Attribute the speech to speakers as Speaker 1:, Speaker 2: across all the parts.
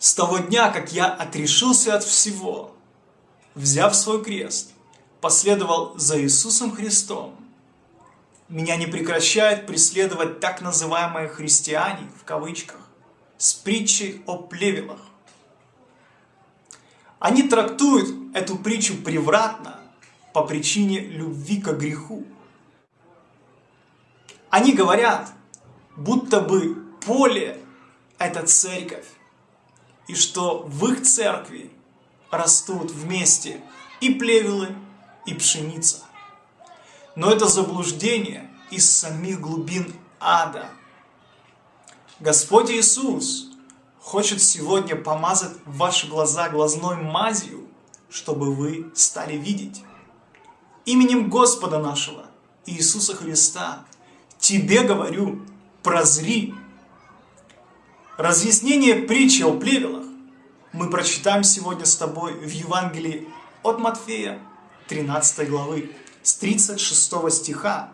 Speaker 1: С того дня, как я отрешился от всего, взяв свой крест, последовал за Иисусом Христом, меня не прекращает преследовать так называемые христиане, в кавычках, с притчей о плевелах. Они трактуют эту притчу превратно по причине любви к греху. Они говорят, будто бы поле – это церковь, и что в их церкви растут вместе и плевелы, и пшеница. Но это заблуждение из самих глубин ада. Господь Иисус хочет сегодня помазать ваши глаза глазной мазью, чтобы вы стали видеть. Именем Господа нашего, Иисуса Христа, тебе говорю, прозри. Разъяснение притчи о плевелах мы прочитаем сегодня с тобой в Евангелии от Матфея, 13 главы, с 36 стиха.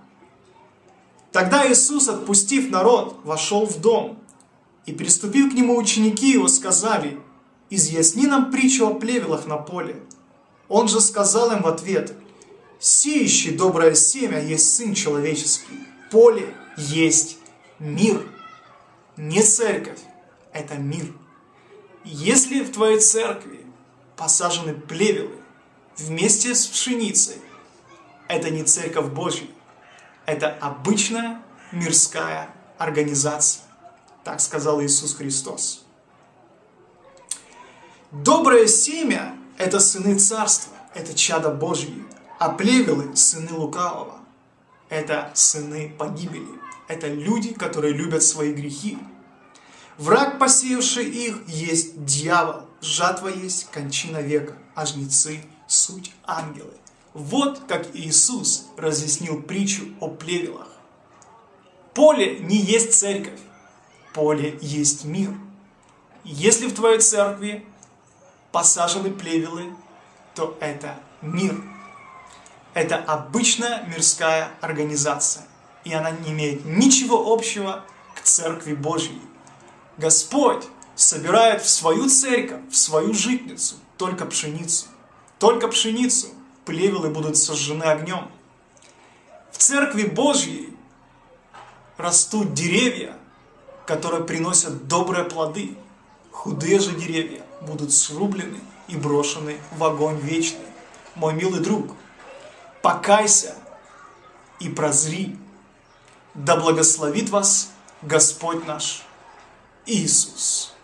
Speaker 1: Тогда Иисус, отпустив народ, вошел в дом, и, приступив к нему ученики его, сказали, «Изъясни нам притчу о плевелах на поле». Он же сказал им в ответ, «Сеющий доброе семя есть Сын Человеческий, поле есть мир, не церковь, это мир. Если в твоей церкви посажены плевелы вместе с пшеницей, это не церковь Божья, это обычная мирская организация. Так сказал Иисус Христос. Доброе семя – это сыны царства, это чада Божьи, а плевелы – сыны лукавого, это сыны погибели, это люди, которые любят свои грехи. Враг, посеявший их, есть дьявол, жатва есть кончина века, а жнецы – суть ангелы. Вот как Иисус разъяснил притчу о плевелах. Поле не есть церковь, поле есть мир. Если в твоей церкви посажены плевелы, то это мир. Это обычная мирская организация, и она не имеет ничего общего к Церкви Божьей. Господь собирает в свою церковь, в свою житницу только пшеницу. Только пшеницу плевелы будут сожжены огнем. В Церкви Божьей растут деревья, которые приносят добрые плоды. Худые же деревья будут срублены и брошены в огонь вечный. Мой милый друг, покайся и прозри. Да благословит вас Господь наш Иисус.